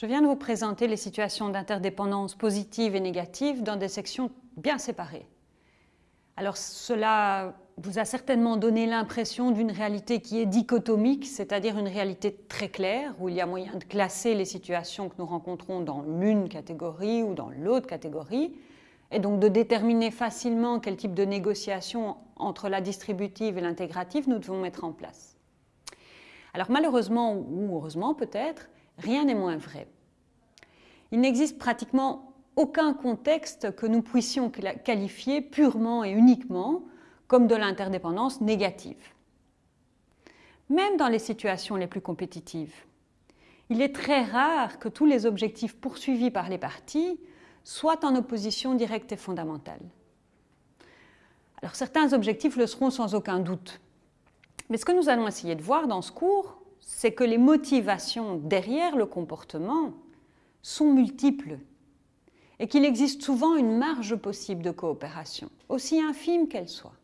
Je viens de vous présenter les situations d'interdépendance positive et négative dans des sections bien séparées. Alors cela vous a certainement donné l'impression d'une réalité qui est dichotomique, c'est-à-dire une réalité très claire, où il y a moyen de classer les situations que nous rencontrons dans l'une catégorie ou dans l'autre catégorie, et donc de déterminer facilement quel type de négociation entre la distributive et l'intégrative nous devons mettre en place. Alors malheureusement, ou heureusement peut-être, rien n'est moins vrai. Il n'existe pratiquement aucun contexte que nous puissions qualifier purement et uniquement comme de l'interdépendance négative. Même dans les situations les plus compétitives, il est très rare que tous les objectifs poursuivis par les parties soient en opposition directe et fondamentale. Alors certains objectifs le seront sans aucun doute. Mais ce que nous allons essayer de voir dans ce cours, c'est que les motivations derrière le comportement sont multiples et qu'il existe souvent une marge possible de coopération, aussi infime qu'elle soit.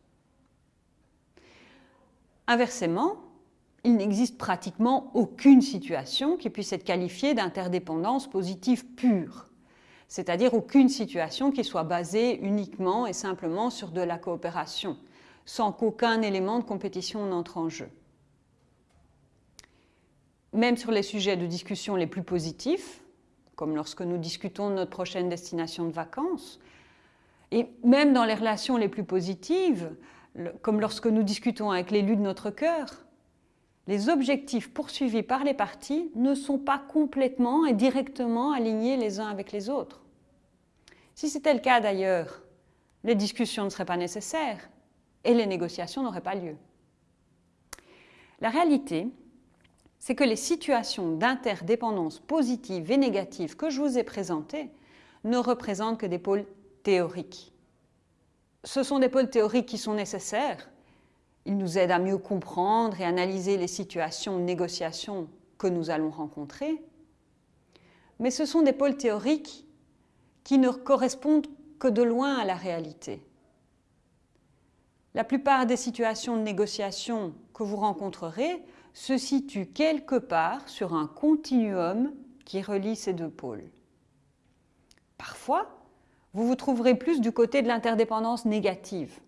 Inversement, il n'existe pratiquement aucune situation qui puisse être qualifiée d'interdépendance positive pure, c'est-à-dire aucune situation qui soit basée uniquement et simplement sur de la coopération, sans qu'aucun élément de compétition n'entre en jeu. Même sur les sujets de discussion les plus positifs, comme lorsque nous discutons de notre prochaine destination de vacances. Et même dans les relations les plus positives, comme lorsque nous discutons avec l'élu de notre cœur, les objectifs poursuivis par les parties ne sont pas complètement et directement alignés les uns avec les autres. Si c'était le cas d'ailleurs, les discussions ne seraient pas nécessaires et les négociations n'auraient pas lieu. La réalité, c'est que les situations d'interdépendance positive et négative que je vous ai présentées ne représentent que des pôles théoriques. Ce sont des pôles théoriques qui sont nécessaires. Ils nous aident à mieux comprendre et analyser les situations de négociation que nous allons rencontrer. Mais ce sont des pôles théoriques qui ne correspondent que de loin à la réalité. La plupart des situations de négociation que vous rencontrerez se situe quelque part sur un continuum qui relie ces deux pôles. Parfois, vous vous trouverez plus du côté de l'interdépendance négative.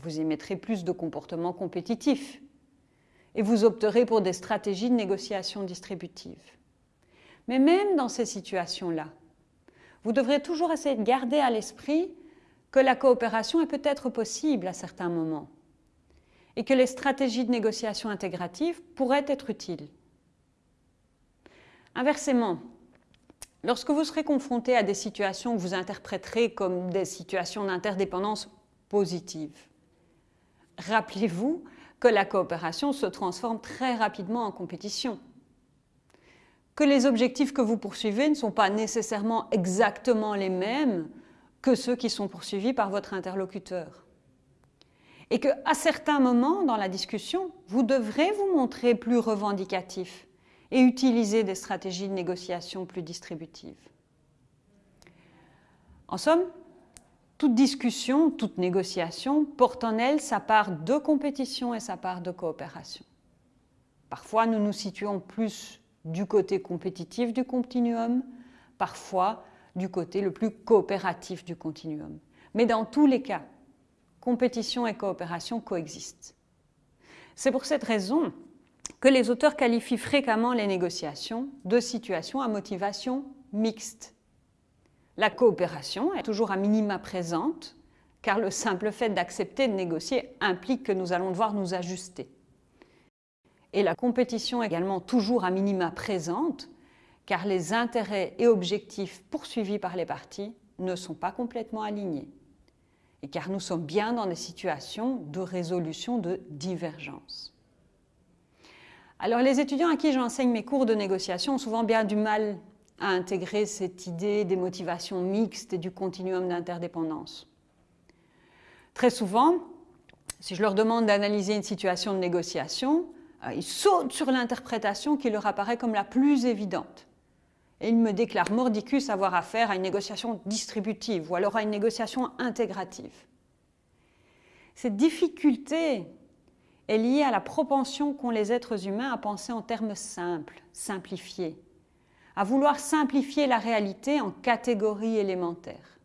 Vous émettrez plus de comportements compétitifs et vous opterez pour des stratégies de négociation distributive. Mais même dans ces situations-là, vous devrez toujours essayer de garder à l'esprit que la coopération est peut-être possible à certains moments et que les stratégies de négociation intégrative pourraient être utiles. Inversement, lorsque vous serez confronté à des situations que vous interpréterez comme des situations d'interdépendance positive, rappelez-vous que la coopération se transforme très rapidement en compétition, que les objectifs que vous poursuivez ne sont pas nécessairement exactement les mêmes que ceux qui sont poursuivis par votre interlocuteur et qu'à certains moments dans la discussion, vous devrez vous montrer plus revendicatif et utiliser des stratégies de négociation plus distributives. En somme, toute discussion, toute négociation porte en elle sa part de compétition et sa part de coopération. Parfois, nous nous situons plus du côté compétitif du continuum, parfois du côté le plus coopératif du continuum. Mais dans tous les cas, compétition et coopération coexistent. C'est pour cette raison que les auteurs qualifient fréquemment les négociations de situations à motivation mixte. La coopération est toujours à minima présente, car le simple fait d'accepter de négocier implique que nous allons devoir nous ajuster. Et la compétition est également toujours à minima présente, car les intérêts et objectifs poursuivis par les parties ne sont pas complètement alignés et car nous sommes bien dans des situations de résolution de divergence. Alors les étudiants à qui j'enseigne mes cours de négociation ont souvent bien du mal à intégrer cette idée des motivations mixtes et du continuum d'interdépendance. Très souvent, si je leur demande d'analyser une situation de négociation, euh, ils sautent sur l'interprétation qui leur apparaît comme la plus évidente et il me déclare mordicus avoir affaire à une négociation distributive ou alors à une négociation intégrative. Cette difficulté est liée à la propension qu'ont les êtres humains à penser en termes simples, simplifiés, à vouloir simplifier la réalité en catégories élémentaires.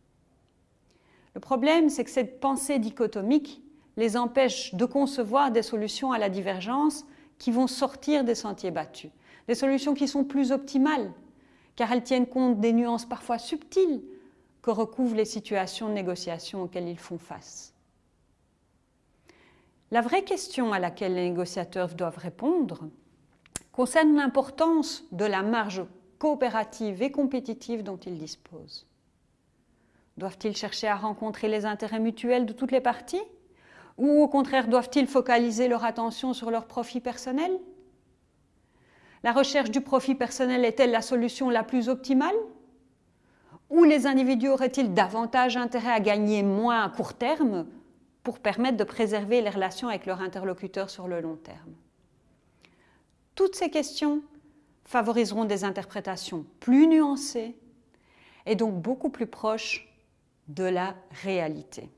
Le problème, c'est que cette pensée dichotomique les empêche de concevoir des solutions à la divergence qui vont sortir des sentiers battus, des solutions qui sont plus optimales, car elles tiennent compte des nuances parfois subtiles que recouvrent les situations de négociation auxquelles ils font face. La vraie question à laquelle les négociateurs doivent répondre concerne l'importance de la marge coopérative et compétitive dont ils disposent. Doivent-ils chercher à rencontrer les intérêts mutuels de toutes les parties Ou au contraire, doivent-ils focaliser leur attention sur leur profit personnel La recherche du profit personnel est-elle la solution la plus optimale? Ou les individus auraient-ils davantage intérêt à gagner moins à court terme pour permettre de préserver les relations avec leurs interlocuteurs sur le long terme? Toutes ces questions favoriseront des interprétations plus nuancées et donc beaucoup plus proches de la réalité.